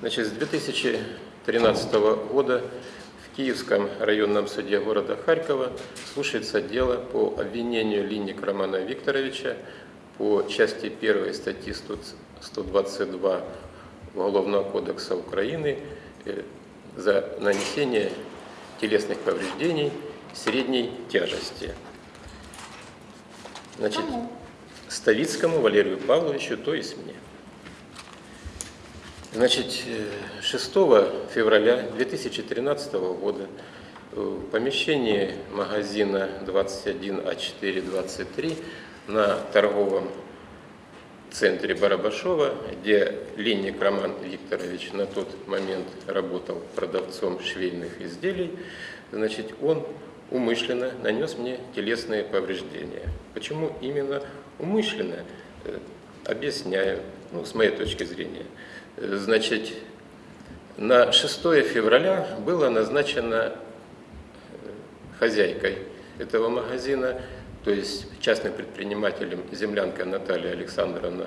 Значит, с 2013 года в Киевском районном суде города Харькова слушается дело по обвинению Линник Романа Викторовича по части 1 статьи 122 Уголовного кодекса Украины э, за нанесение телесных повреждений средней тяжести. Значит, Ставицкому Валерию Павловичу, то есть мне. Значит, 6 февраля 2013 года в помещении магазина 21А423 на торговом центре Барабашова, где Линник Роман Викторович на тот момент работал продавцом швейных изделий, значит, он умышленно нанес мне телесные повреждения. Почему именно умышленно? Э, объясняю, ну, с моей точки зрения. Значит, на 6 февраля было назначено э, хозяйкой этого магазина, то есть частным предпринимателем землянка Наталья Александровна,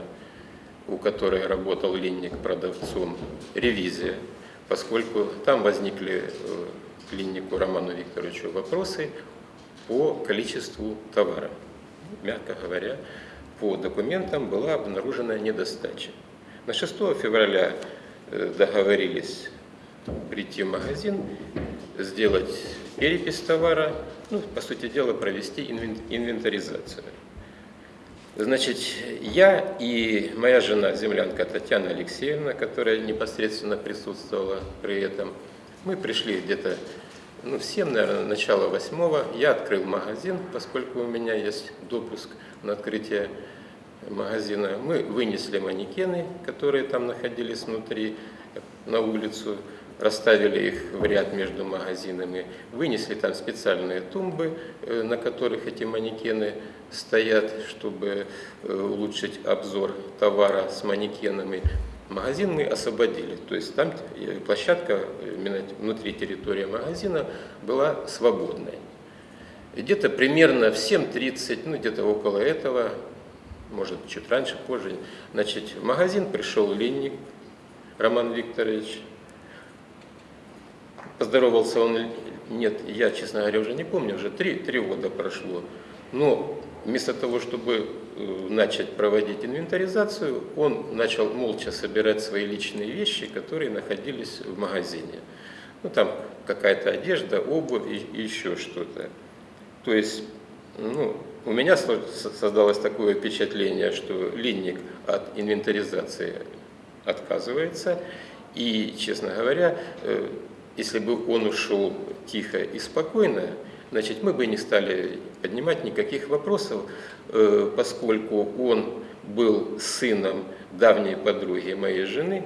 у которой работал линник продавцом, ревизия, поскольку там возникли к э, линнику Роману Викторовичу вопросы по количеству товара. Мягко говоря, по документам была обнаружена недостача. На 6 февраля э, договорились прийти в магазин, сделать перепись товара, ну, по сути дела, провести инвентаризацию. Значит, я и моя жена, землянка Татьяна Алексеевна, которая непосредственно присутствовала при этом, мы пришли где-то ну, в 7, наверное, начало восьмого. Я открыл магазин, поскольку у меня есть допуск на открытие магазина. Мы вынесли манекены, которые там находились внутри, на улицу, расставили их в ряд между магазинами, вынесли там специальные тумбы, э, на которых эти манекены стоят, чтобы э, улучшить обзор товара с манекенами. Магазин мы освободили, то есть там э, площадка внутри территории магазина была свободной. Где-то примерно в 7.30, ну где-то около этого, может чуть раньше, позже, значит, в магазин пришел Линник Роман Викторович. Поздоровался он, нет, я, честно говоря, уже не помню, уже три, три года прошло. Но вместо того, чтобы э, начать проводить инвентаризацию, он начал молча собирать свои личные вещи, которые находились в магазине. Ну, там какая-то одежда, обувь и, еще что-то. То есть, ну, у меня создалось такое впечатление, что линник от инвентаризации отказывается. И, честно говоря, э, если бы он ушел тихо и спокойно, значит, мы бы не стали поднимать никаких вопросов, э, поскольку он был сыном давней подруги моей жены,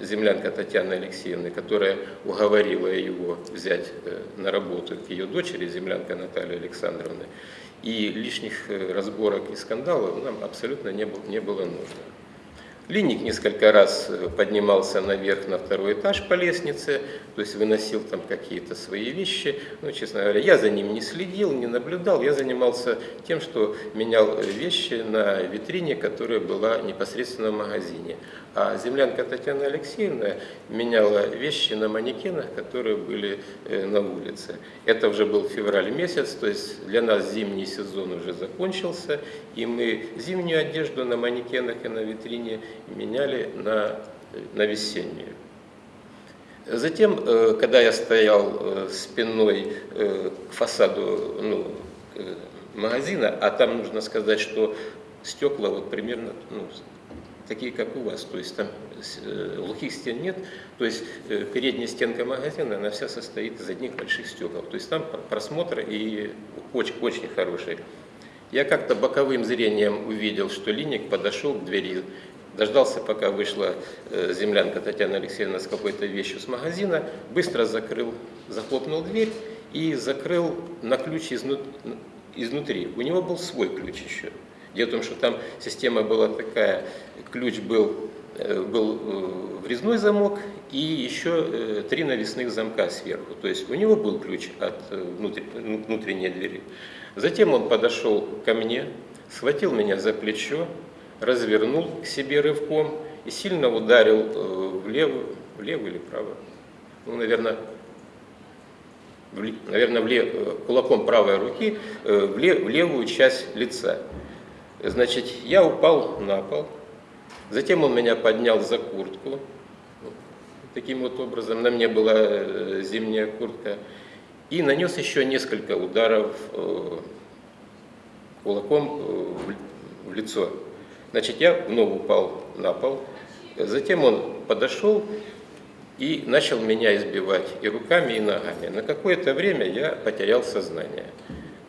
землянка Татьяны Алексеевны, которая уговорила его взять э, на работу к ее дочери, землянка Натальи Александровны. И лишних э, разборок и скандалов нам абсолютно не было, не было нужно. Линник несколько раз э, поднимался наверх на второй этаж по лестнице, то есть выносил там какие-то свои вещи. Ну, честно говоря, я за ним не следил, не наблюдал. Я занимался тем, что менял э, вещи на витрине, которая была непосредственно в магазине. А землянка Татьяна Алексеевна меняла вещи на манекенах, которые были э, на улице. Это уже был февраль месяц, то есть для нас зимний сезон уже закончился, и мы зимнюю одежду на манекенах и на витрине меняли на, на весеннюю. Затем, э, когда я стоял э, спиной к фасаду ну, магазина, а там нужно сказать, что стекла вот примерно ну, такие, как у вас, то есть там глухих стен нет, то есть передняя стенка магазина, она вся состоит из одних больших стекол, то есть там просмотр и очень, очень хороший. Я как-то боковым зрением увидел, что линник подошел к двери, Дождался, пока вышла э, землянка Татьяна Алексеевна с какой-то вещью с магазина, быстро закрыл, захлопнул дверь и закрыл на ключ изнутри. У него был свой ключ еще. Дело в том, что там система была такая, ключ был, э, был э, врезной замок и еще три навесных замка сверху. То есть у него был ключ от внутренней двери. Затем он подошел ко мне, схватил меня за плечо, развернул к себе рывком и сильно ударил э, в в левую, в левую или правую. Ну, наверное, наверное, в э, кулаком правой руки э, в левую часть лица. Значит, я упал на пол, затем он меня поднял за куртку, таким вот образом, на мне была э, зимняя куртка, и нанес еще несколько ударов кулаком в лицо. Значит, я вновь упал на пол, затем он подошел и начал меня избивать и руками, и ногами. На какое-то время я потерял сознание.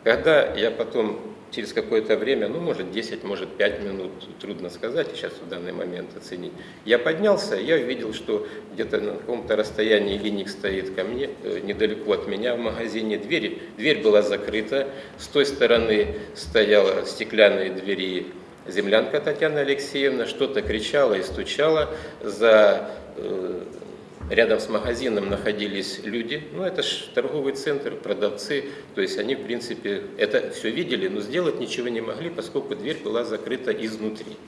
Когда я потом, через какое-то время, ну, может, 10, может, 5 минут, трудно сказать сейчас в данный момент оценить, я поднялся, я увидел, что где-то на каком-то расстоянии линик стоит ко мне, э, недалеко от меня в магазине. Дверь, дверь была закрыта, с той стороны стояла стеклянные двери землянка Татьяна Алексеевна, что-то кричала и стучала за э, Рядом с магазином находились люди, ну это же торговый центр, продавцы, то есть они в принципе это все видели, но сделать ничего не могли, поскольку дверь была закрыта изнутри.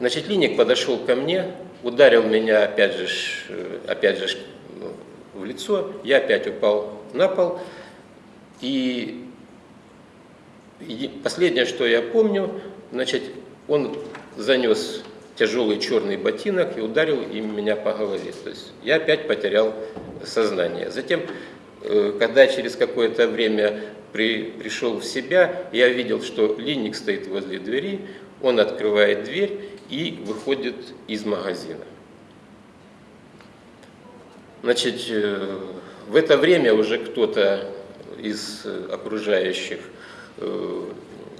Значит, Линик подошел ко мне, ударил меня опять же, опять же ну, в лицо, я опять упал на пол, и последнее, что я помню, значит, он занес тяжелый черный ботинок и ударил им меня по голове. То есть я опять потерял сознание. Затем, э, когда через какое-то время при, пришел в себя, я видел, что линник стоит возле двери, он открывает дверь и выходит из магазина. Значит, э, в это время уже кто-то из окружающих э,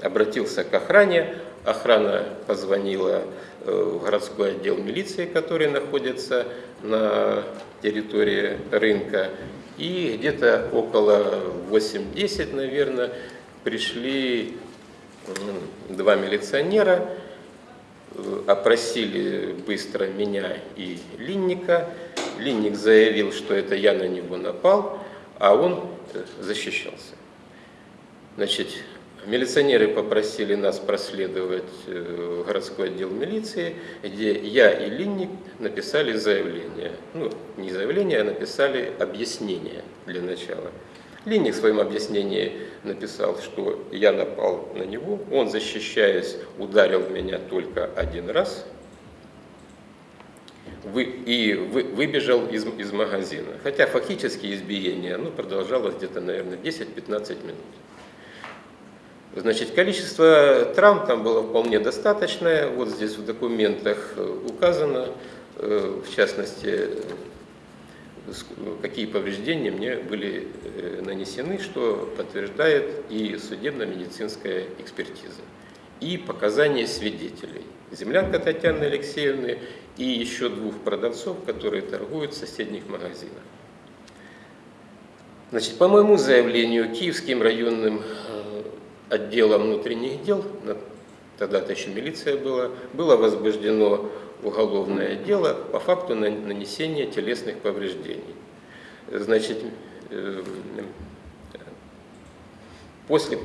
обратился к охране, охрана позвонила в городской отдел милиции, который находится на территории рынка. И где-то около 8-10, наверное, пришли два милиционера, э, опросили быстро меня и Линника. Линник заявил, что это я на него напал, а он э, защищался. Значит, Милиционеры попросили нас проследовать э, в городской отдел милиции, где я и Линник написали заявление. Ну, не заявление, а написали объяснение для начала. Линник в своем объяснении написал, что я напал на него, он, защищаясь, ударил меня только один раз и выбежал из магазина. Хотя фактически избиение ну, продолжалось где-то, наверное, 10-15 минут. Значит, количество травм там было вполне достаточное. Вот здесь в документах э, указано, э, в частности, какие повреждения мне были э, нанесены, что подтверждает и судебно-медицинская экспертиза, и показания свидетелей. Землянка Татьяны Алексеевны и еще двух продавцов, которые торгуют в соседних магазинах. Значит, по моему заявлению, Киевским районным отдела внутренних дел, тогда-то еще милиция была, было возбуждено уголовное дело по факту нанесения телесных повреждений. Значит, э, после,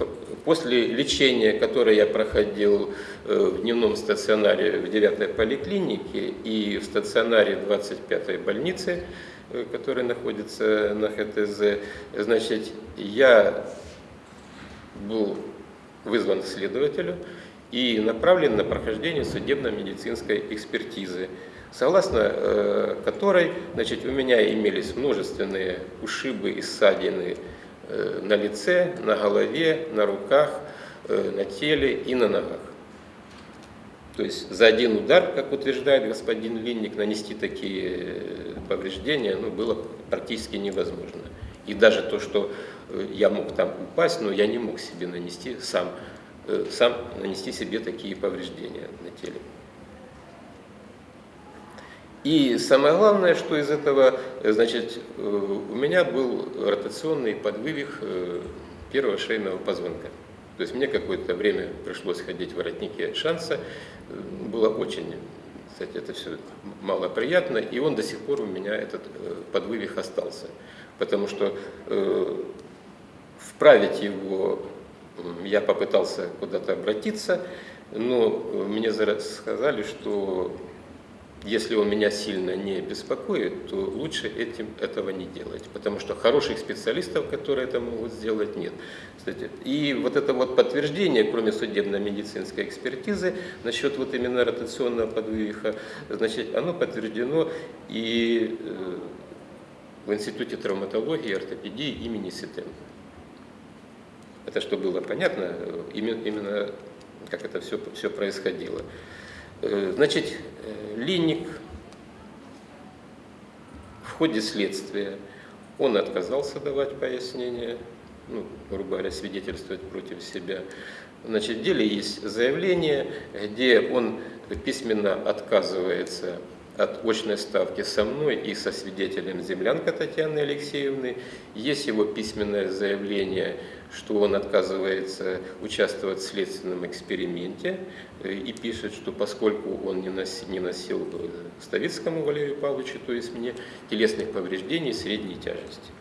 после лечения, которое я проходил э, в дневном стационаре в 9-й поликлинике и в стационаре 25-й больницы, э, которая находится на ХТЗ, значит, я был вызван следователю и направлен на прохождение судебно-медицинской экспертизы, согласно э, которой значит, у меня имелись множественные ушибы и ссадины э, на лице, на голове, на руках, э, на теле и на ногах. То есть за один удар, как утверждает господин Линник, нанести такие э, повреждения ну, было практически невозможно. И даже то, что э, я мог там упасть, но я не мог себе нанести сам, э, сам нанести себе такие повреждения на теле. И самое главное, что из этого, э, значит, у меня был ротационный подвывих первого шейного позвонка. То есть мне какое-то время пришлось ходить в воротнике шанса. Было очень, кстати, это все малоприятно, и он до сих пор у меня, этот подвывих остался потому что э, вправить его я попытался куда-то обратиться, но мне сказали, что если он меня сильно не беспокоит, то лучше этим этого не делать, потому что хороших специалистов, которые это могут сделать, нет. Кстати, и вот это вот подтверждение, кроме судебно-медицинской экспертизы, насчет вот именно ротационного подвывиха, значит, оно подтверждено и э, в Институте травматологии и ортопедии имени Ситен. Это что было понятно, именно, именно как это все, все происходило. Э, значит, э, Линник в ходе следствия, он отказался давать пояснения, ну, грубо говоря, свидетельствовать против себя. Значит, в деле есть заявление, где он письменно отказывается от очной ставки со мной и со свидетелем землянка Татьяны Алексеевны. Есть его письменное заявление, что он отказывается участвовать в следственном эксперименте э, и пишет, что поскольку он не носил, не носил Ставицкому Валерию Павловичу, то есть мне, телесных повреждений средней тяжести.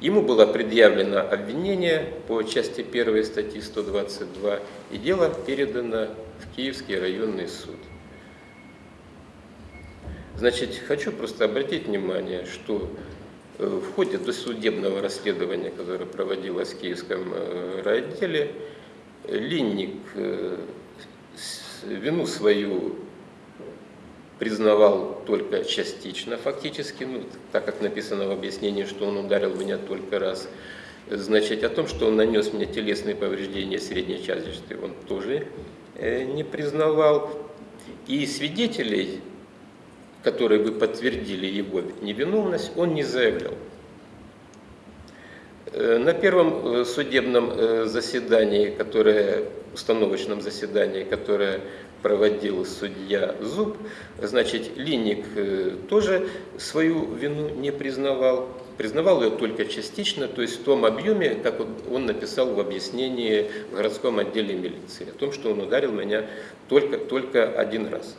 Ему было предъявлено обвинение по части 1 статьи 122, и дело передано в Киевский районный суд. Значит, хочу просто обратить внимание, что э, в ходе досудебного расследования, которое проводилось в Киевском э, райотделе, Линник э, вину свою признавал только частично, фактически, ну, так как написано в объяснении, что он ударил меня только раз. Значит, о том, что он нанес мне телесные повреждения средней тяжести, он тоже не признавал. И свидетелей которые бы подтвердили его невиновность, он не заявлял. Э, на первом э, судебном э, заседании, которое, установочном заседании, которое проводил судья Зуб, значит, Линник тоже свою вину не признавал, признавал ее только частично, то есть в том объеме, как он написал в объяснении в городском отделе милиции, о том, что он ударил меня только, только один раз.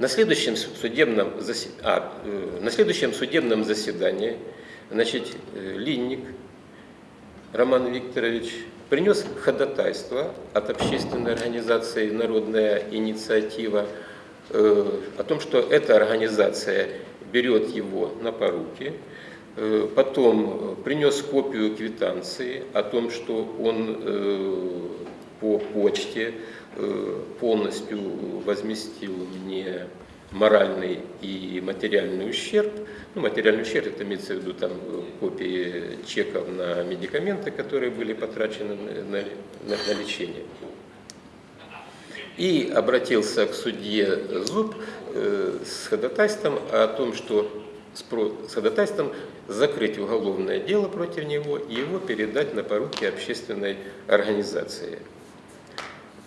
На следующем судебном, засед... а, э, на следующем судебном заседании значит, э, Линник Роман Викторович принес ходатайство от общественной организации «Народная инициатива» э, о том, что эта организация берет его на поруки, потом принес копию квитанции о том, что он по почте Э, полностью возместил мне моральный и материальный ущерб. Ну, материальный ущерб, это имеется в виду там копии чеков на медикаменты, которые были потрачены на, на, на лечение. И обратился к судье Зуб э, с ходатайством о том, что с ходатайством закрыть уголовное дело против него и его передать на поруки общественной организации.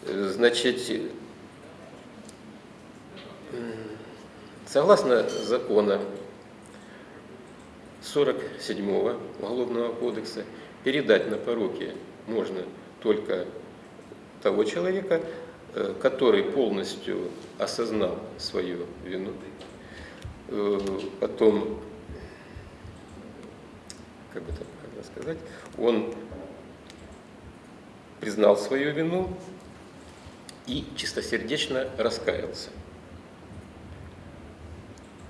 Значит, согласно закона 47 Уголовного кодекса, передать на поруки можно только того человека, э, который полностью осознал свою вину, э, потом, как бы так сказать, он признал свою вину, и чистосердечно раскаялся.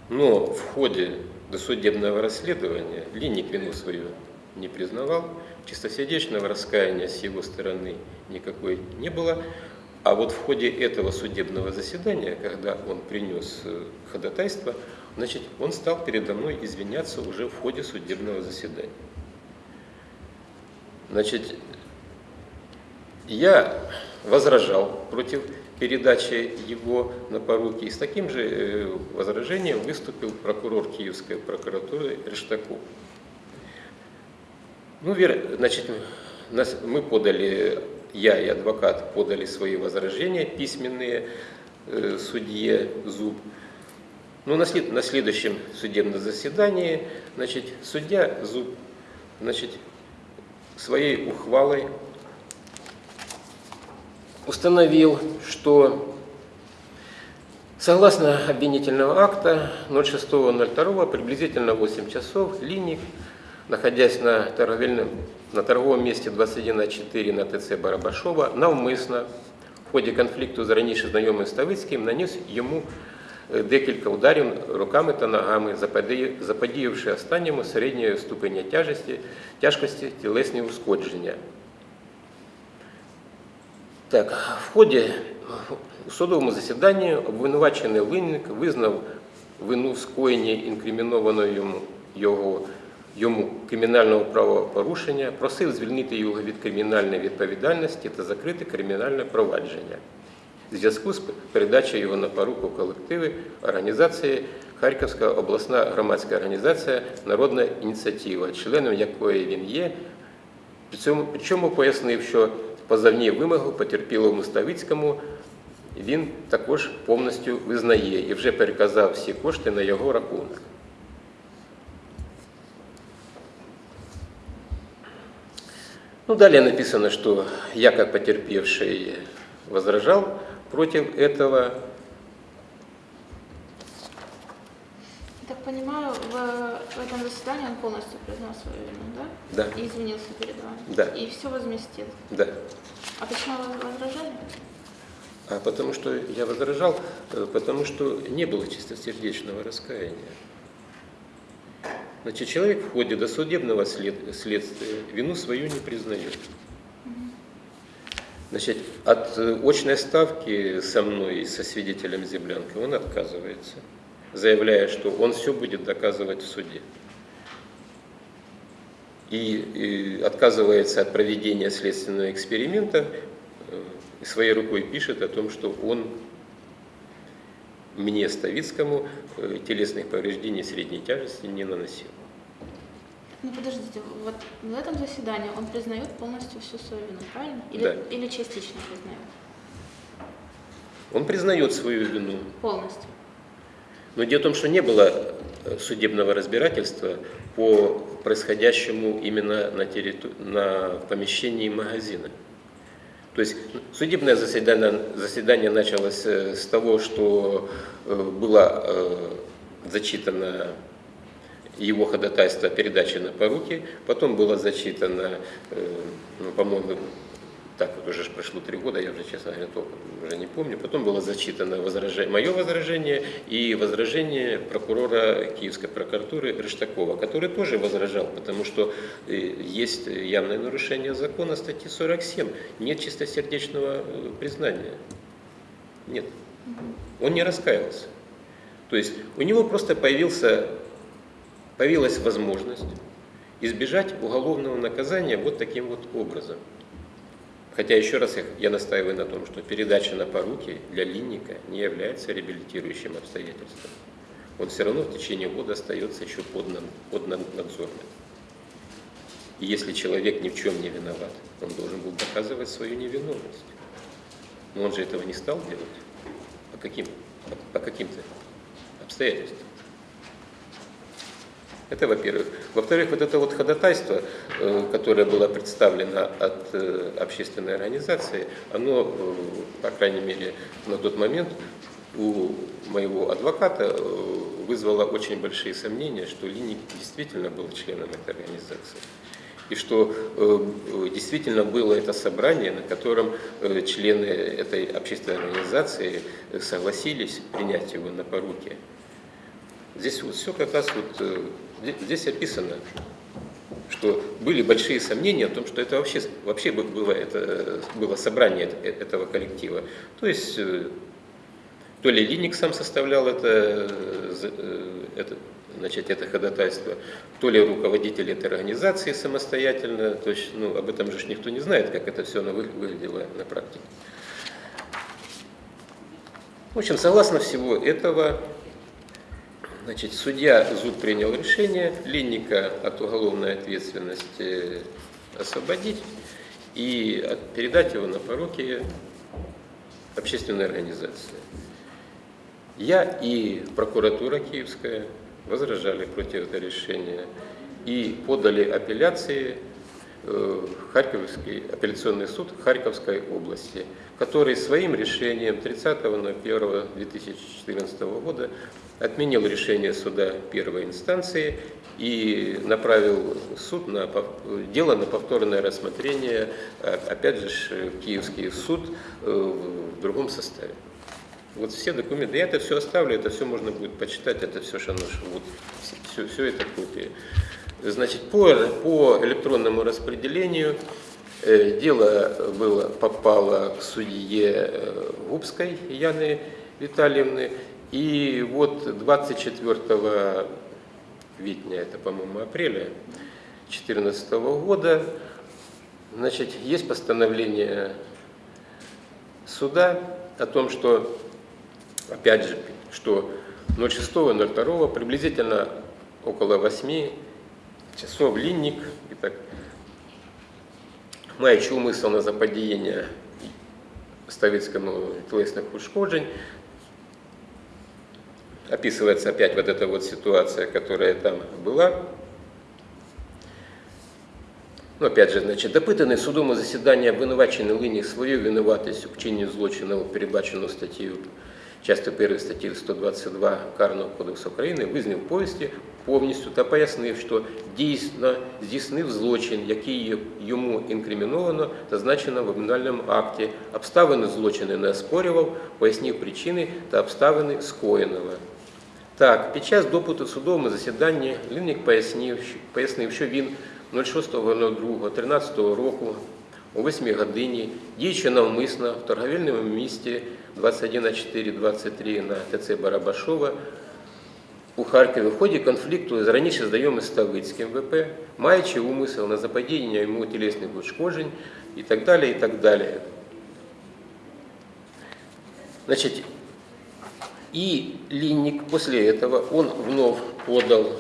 Но в ходе досудебного расследования Линник вину свою не признавал, чистосердечного раскаяния с его стороны никакой не было, а вот в ходе этого судебного заседания, когда он принес э, ходатайство, значит, он стал передо мной извиняться уже в ходе судебного заседания. Значит, я возражал против передачи его на поруки. И с таким же э, возражением выступил прокурор Киевской прокуратуры Рештаков. Ну, значит, мы подали, я и адвокат подали свои возражения письменные э, судье Зуб. Но на, след, на следующем судебном заседании, значит, судья Зуб, значит, своей ухвалой установил, что согласно обвинительного акта 06.02 приблизительно 8 часов Линик, находясь на торговельном, на торговом месте 21.4 на ТЦ Барабашова, навмысно ході конфлікту з раніше знайомим Ставицьким наніс йому е, декілька ударів руками та ногами, заподії- заподіявши останньому середньої ступеня тяжесті, тяжкості тілесні ушкодження. Так, в ході у судовому засіданні обвинувачений Линник визнав вину в скоєнні інкримінованого йому, його, йому кримінального правопорушення, просив звільнити його від кримінальної відповідальності та закрити кримінальне провадження. В зв'язку з передачею його на поруку колективи організації Харківська обласна громадська організація Народна ініціатива, членом якої він є, при причому пояснив, що позовні вимогу потерпілому Ставицькому він також повністю визнає і вже переказав всі кошти на його рахунок. Ну, далее написано, что я как потерпевший возражал против этого. Так понимаю, в, в этом заседании он полностью признал свою вину, да? Да. И извинился перед вами. Да. И все возместил. Да. А почему вы возражали? А потому что я возражал, э, потому что не было чистосердечного раскаяния. Значит, человек в ходе досудебного след- следствия вину свою не признает. Значит, от э, очной ставки со мной и со свидетелем Землянкой он отказывается, заявляя, что он все будет доказывать в суде. И, и отказывается от проведения следственного эксперимента, э, и своей рукой пишет о том, что он мне, Ставицкому, э, телесных повреждений средней тяжести не наносил. Ну подождите, вот в этом заседании он признает полностью всю свою вину, правильно? Или, Да. или частично признает? Он признает свою вину. Полностью. Но дело в том, что не было э, судебного разбирательства по происходящему именно на, территу- на помещении магазина. То есть судебное заседание, заседание началось э, с того, что э, было зачитано его ходатайство о передаче на поруки, потом было зачитано, ну, по-моему, так вот уже прошло три года, я уже, честно говоря, толком уже не помню. Потом было зачитано возражение, мое возражение и возражение прокурора Киевской прокуратуры Рыштакова, который тоже возражал, потому что э, есть явное нарушение закона статьи 47. Нет чистосердечного э, признания. Нет. Он не раскаялся. То есть у него просто появился, появилась возможность избежать уголовного наказания вот таким вот образом. Хотя еще раз я- настаиваю на том, что передача на поруки для Линника не является реабилитирующим обстоятельством. Он все равно в течение года остается еще под, под над- надзорным. И если человек ни в чем не виноват, он должен был доказывать свою невиновность. Но он же этого не стал делать. По каким? По, по каким-то обстоятельствам. Это во-первых. Во-вторых, вот это вот ходатайство, э, которое было представлено от э, общественной организации, оно, э, по крайней мере, на тот момент у моего адвоката вызвало очень большие сомнения, что Линик действительно был членом этой организации. И что действительно было это собрание, на котором члены этой общественной организации согласились принять его на поруки. Здесь вот все как раз вот здесь описано, что были большие сомнения о том, что это вообще, вообще бы- было, это, было собрание э- этого коллектива. То есть э, то ли Линик сам составлял это, э, это, значит, это ходатайство, то ли руководитель этой организации самостоятельно, то есть ну, об этом же никто не знает, как это все выглядело на практике. В общем, согласно всего этого, Значит, судья ЗУД принял решение Линника от уголовной ответственности освободить и передать его на поруки общественной организации. Я и прокуратура Киевская возражали против этого решения и подали апелляции э, Харьковский апелляционный суд Харьковской области, который своим решением 30.01.2014 года отменил решение суда первой инстанции и направил суд на, дело на повторное рассмотрение, а, опять же, Киевский суд э, в другом составе. Вот все документы, я это все оставлю, это все можно будет почитать, это все шанош, вот, все, все это копии. Значит, по, по электронному распределению э, дело было, попало к судье э, Губской Яны Витальевны, и вот 24 Витня, это, по-моему, апреля 2014 года, значит, есть постановление суда о том, что, опять же, что 06.02 приблизительно около 8 часов линник, і так, маючи умисел на заподіяння ставицькому тілесних ушкоджень, описывается опять вот эта вот ситуация, которая там была. Ну, опять же, значить, допитаний судом засідання обвинувачений линії свою винуватість у вчиненні злочину, передбачену статтею часто 1 статті 122 Карного кодексу України, визнав повісті повністю та пояснив, що дійсно здійснив злочин, який йому інкриміновано та значено в обвинувальному акті. Обставини злочину не оспорював, пояснив причини та обставини скоєного. Так, під час допиту в судовому засіданні Лінник пояснив, пояснив, що він 06.02.13 року о 8 годині, діючи навмисно в торговельному місті 21.4.23 на ТЦ Барабашова у Харкові в ході конфлікту з раніше знайомим Ставицьким ВП, маючи умисел на заподіяння йому тілесних ушкоджень і так далі, і так далі. Значит, и Линник после этого, он вновь подал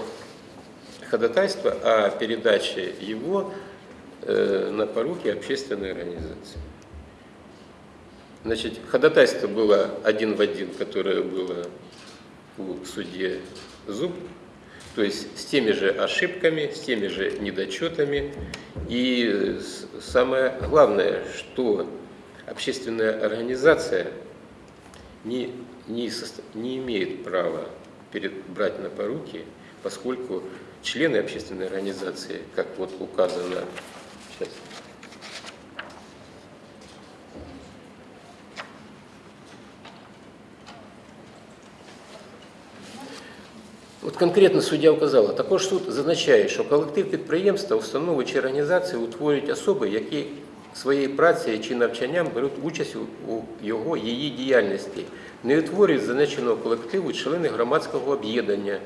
ходатайство о передаче его э, на поруки общественной организации. Значит, ходатайство было один в один, которое было у судьи Зуб, то есть с теми же ошибками, с теми же недочетами. И самое главное, что общественная организация не, не, не имеет права перед, брать на поруки, поскольку члены общественной организации, как вот указано, сейчас, От конкретно суддя вказала, також суд зазначає, що колектив підприємства, установи чи організації утворюють особи, які своєю працею чи навчанням беруть участь у його її діяльності, не утворюють зазначеного колективу члени громадського об'єднання.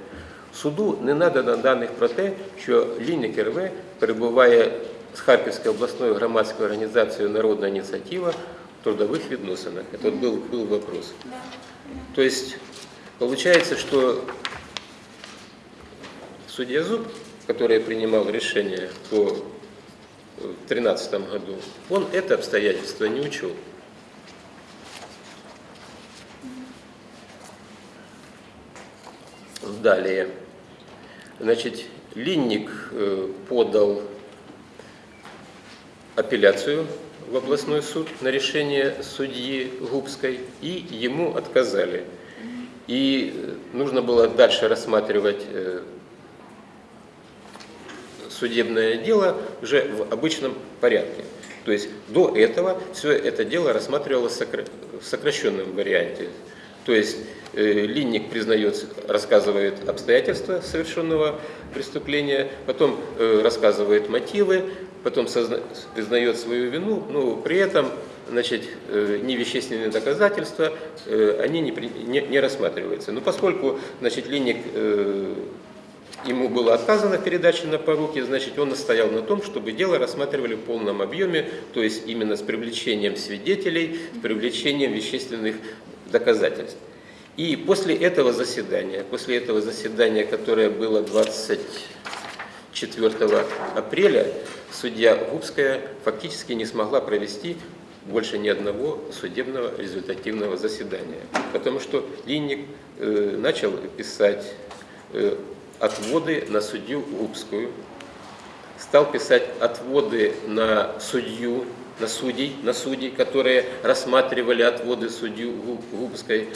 Суду не надано даних про те, що Лінник РВ перебуває з Харківською обласною громадською організацією Народна ініціатива в трудових відносинах. Це був, був вопрос. То есть, получается, что судья Зуб, который принимал решение по 2013 году, он это обстоятельство не учел. Далее. Значит, Линник э, подал апелляцию в областной суд на решение судьи Губской, и ему отказали. И э, нужно было дальше рассматривать э, судебное дело уже в обычном порядке. То есть до этого все это дело рассматривалось в сокращенном варианте. То есть э, Линник признает, рассказывает обстоятельства совершенного преступления, потом э, рассказывает мотивы, потом признает свою вину, но при этом значит, э, невещественные доказательства, они не, не, не рассматриваются. Но поскольку значит, Линник ему было отказано в передаче на поруки, значит, он настоял на том, чтобы дело рассматривали в полном объеме, то есть именно с привлечением свидетелей, с привлечением вещественных доказательств. И после этого заседания, после этого заседания, которое было 24 апреля, судья Губская фактически не смогла провести больше ни одного судебного результативного заседания, потому что Линник э, начал писать э, отводы на судью Губскую стал писать отводы на судью, на судей, на судей, которые рассматривали отводы судью Губской.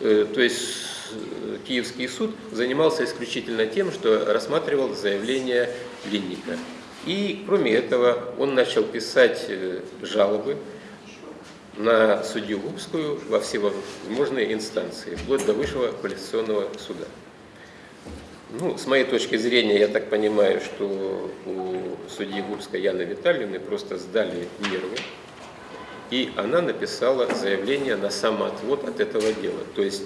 Э, то есть э, Киевский суд занимался исключительно тем, что рассматривал заявление Линника. И кроме этого он начал писать э, жалобы на судью Губскую во всевозможные инстанции, вплоть до высшего квалификационного суда. Ну, с моей точки зрения, я так понимаю, что у судьи Губской Яны Витальевны просто сдали нервы, и она написала заявление на самоотвод от этого дела. То есть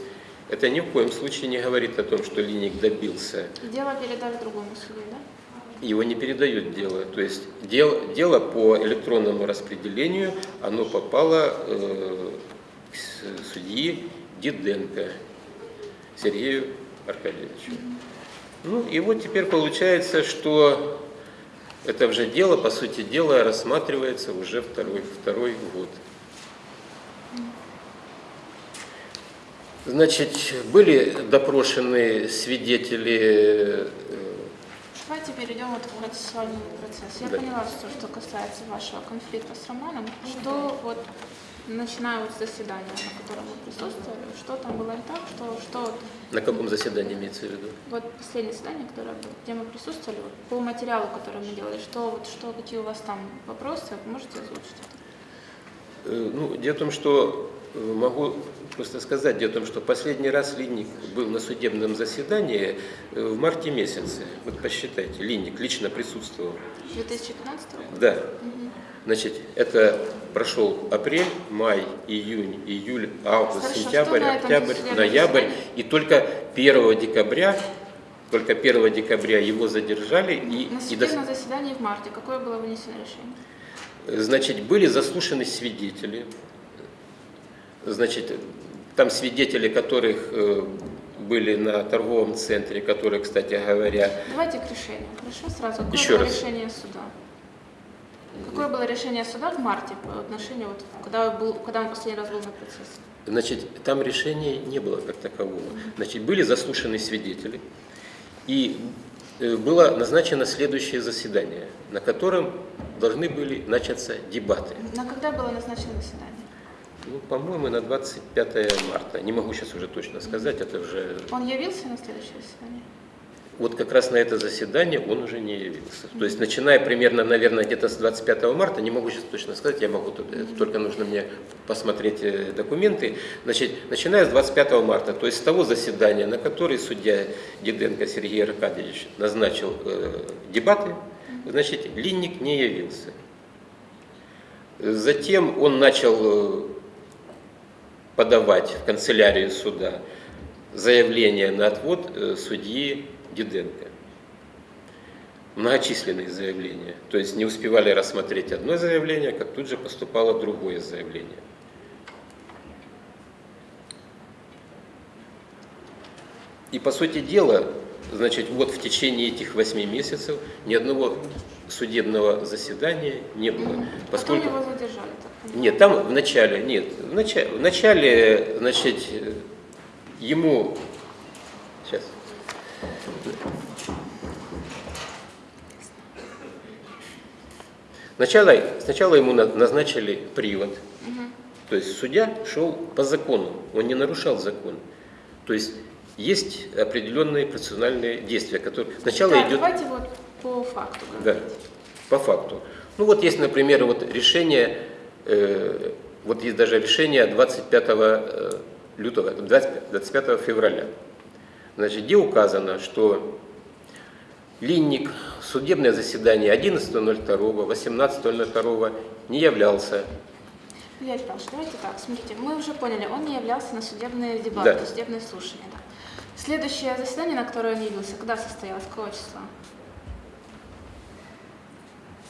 это ни в коем случае не говорит о том, что Линик добился. Дело передали другому суду, да? Его не передают дело. То есть дело, дело по электронному распределению, оно попало э, к судье Диденко Сергею Аркадьевичу. Mm -hmm. Ну и вот теперь получается, что это уже дело, по сути дела, рассматривается уже второй, второй год. Значит, были допрошены свидетели... Э, Давайте перейдем вот в процессуальный процесс. Я да. поняла, что, что касается вашего конфликта с Романом, что вот начиная вот с заседания, на котором вы присутствовали, что там было не так, что, что... На каком заседании имеется в виду? Вот последнее заседание, которое, где мы присутствовали, вот, по материалу, который мы делали, что, вот, что, какие у вас там вопросы, можете озвучить это? Э, ну, дело в том, что э, могу просто сказать, дело в том, что последний раз Линник был на судебном заседании э, в марте месяце. Вот посчитайте, Линник лично присутствовал. 2015 года? Да. Угу. Значит, это прошел апрель, май, июнь, июль, август, Хорошо, сентябрь, октябрь, ноябрь. И только 1 декабря, только 1 декабря его задержали. И, На и заседании в марте какое было вынесено решение? Значит, были заслушаны свидетели. Значит, там свидетели, которых э, были на торговом центре, которые, кстати говоря... Давайте к решению, хорошо? Сразу. Какое Еще раз. решение суда? Какое было решение суда в марте по отношению, вот, когда, был, когда он последний раз был на процессе? Значит, там решения не было как такового. Значит, были заслушаны свидетели, и э, было назначено следующее заседание, на котором должны были начаться дебаты. На когда было назначено заседание? Ну, по-моему, на 25 марта. Не могу сейчас уже точно сказать, это уже... Он явился на следующее заседание? Вот как раз на это заседание он уже не явился. То есть начиная примерно, наверное, где-то с 25 марта, не могу сейчас точно сказать, я могу, только нужно мне посмотреть э, документы, значит, начиная с 25 марта, то есть с того заседания, на который судья Диденко Сергей Аркадьевич назначил э, дебаты, значит, Линник не явился. Затем он начал э, подавать в канцелярию суда заявление на отвод э, судьи Диденко. Многочисленные заявления. То есть не успевали рассмотреть одно заявление, как тут же поступало другое заявление. И по сути дела, значит, вот в течение этих восьми месяцев ни одного судебного заседания не было. Поскольку... Потом его задержали? Так? Нет, там в начале, нет, в начале, в начале значит, ему, Сначала, сначала ему назначили привод, угу. то есть судья шел по закону, он не нарушал закон. То есть есть определенные процессуальные действия, которые сначала да, идет. Давайте вот по факту. Говорить. Да, по факту. Ну вот есть, например, вот решение, э, вот есть даже решение 25 э, лютого, 25, 25 февраля, значит, где указано, что Линник судебное заседание 11.02, 18.02 не являлся. Илья Павлович, давайте так, смотрите, мы уже поняли, он не являлся на судебные дебаты, да. судебные слушания. Да. Следующее заседание, на которое он явился, когда состоялось, какого числа?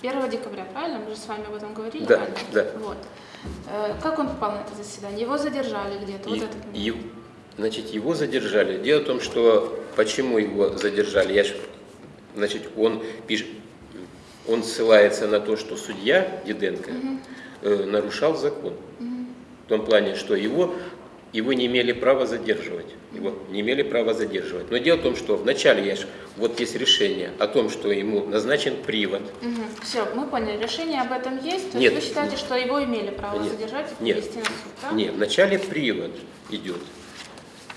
1 декабря, правильно? Мы же с вами об этом говорили да, ранее. Да. Вот. Э, как он попал на это заседание? Его задержали где-то? Вот значит, его задержали. Дело в том, что почему его задержали, я Значит, он пишет, он ссылается на то, что судья Диденко угу. э, нарушал закон. Угу. В том плане, что его его не имели права задерживать. Его не имели права задерживать. Но дело в том, что вначале я ж, вот есть решение о том, что ему назначен привод. Все, мы поняли. Решение об этом есть. То Нет. есть вы считаете, что его имели право Нет. задержать и Нет. привести на суд, да? Нет, вначале привод идет,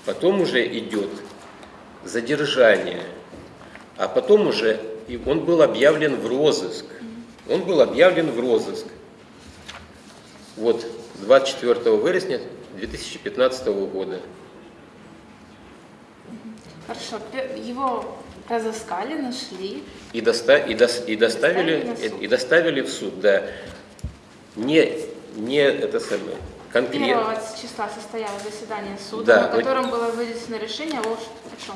потом уже идет задержание, а потом уже и он был объявлен в розыск. Он был объявлен в розыск. Вот 24 вересня 2015 года. Хорошо. Его разыскали, нашли. И, доста- и, дос- и доставили, Доставили и доставили в суд, да. Не, не это самое, конкретно. Первого числа состоялось заседание суда, Да, на котором было вынесено решение о, о чем?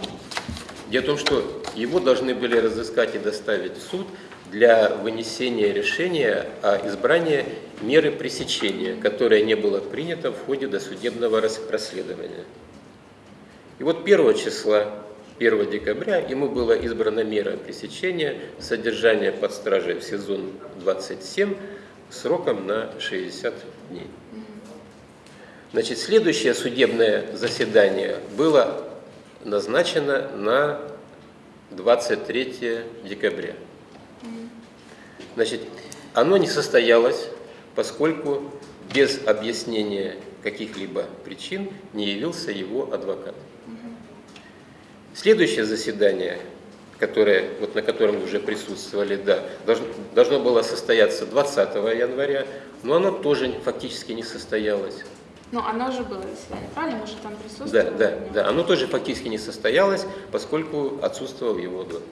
Дело в том, что его должны были разыскать и доставить в суд для вынесения решения о избрании меры пресечения, которое не было принято в ходе досудебного рас- расследования. И вот 1 числа, 1 декабря, ему была избрана мера пресечения содержания под стражей в сезон 27 сроком на 60 дней. Значит, следующее судебное заседание было назначено на 23 декабря. Значит, оно не состоялось, поскольку без объяснения каких-либо причин не явился его адвокат. Следующее заседание, которое, вот на котором уже присутствовали, да, должно, должно было состояться 20 января, но оно тоже фактически не состоялось. Ну, оно уже было заседание, правильно? Мы же там Да, присутствовали. да, да. Оно тоже фактически не состоялось, поскольку отсутствовал его адвокат.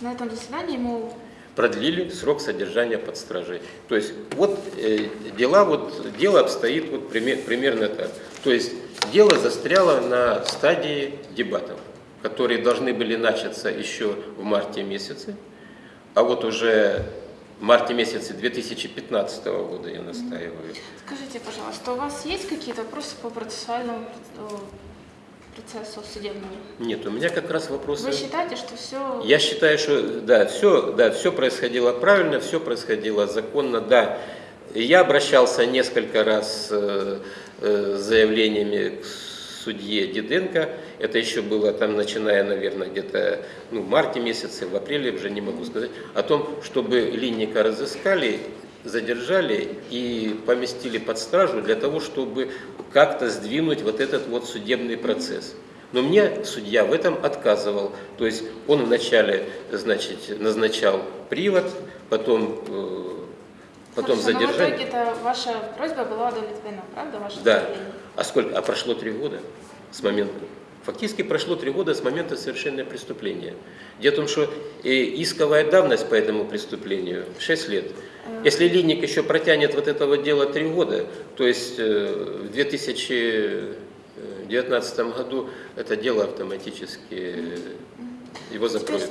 На этом заседании ему Продлили срок содержания под стражей. То есть вот э, дела, вот дело обстоит вот пример- примерно так. То есть дело застряло на стадии дебатов, которые должны были начаться еще в марте месяце, а вот уже марте месяце 2015 года я настаиваю. Скажите, пожалуйста, у вас есть какие-то вопросы по процессуальному э, процессу судебному? Нет, у меня как раз вопросы. Вы считаете, что все... Я считаю, что да, все, да, все происходило правильно, все происходило законно, да. Я обращался несколько раз э, э, с заявлениями к судье Диденко. Это еще было там, начиная, наверное, где-то ну, в марте месяце, в апреле, уже не могу сказать, о том, чтобы Линника разыскали, задержали и поместили под стражу для того, чтобы как-то сдвинуть вот этот вот судебный процесс. Но мне судья в этом отказывал. То есть он вначале, значит, назначал привод, потом, э, потом Хорошо, но в задержание. итоге-то ваша просьба была удовлетворена, правда, ваше Да. заявление? А сколько? А прошло три года с момента. Фактически прошло три года с момента совершения преступления. Дело в том, что э, исковая давность по этому преступлению 6 лет. Если Линник еще протянет вот этого дела три года, то есть э, в 2019 году это дело автоматически э, его скажите,